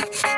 Bye.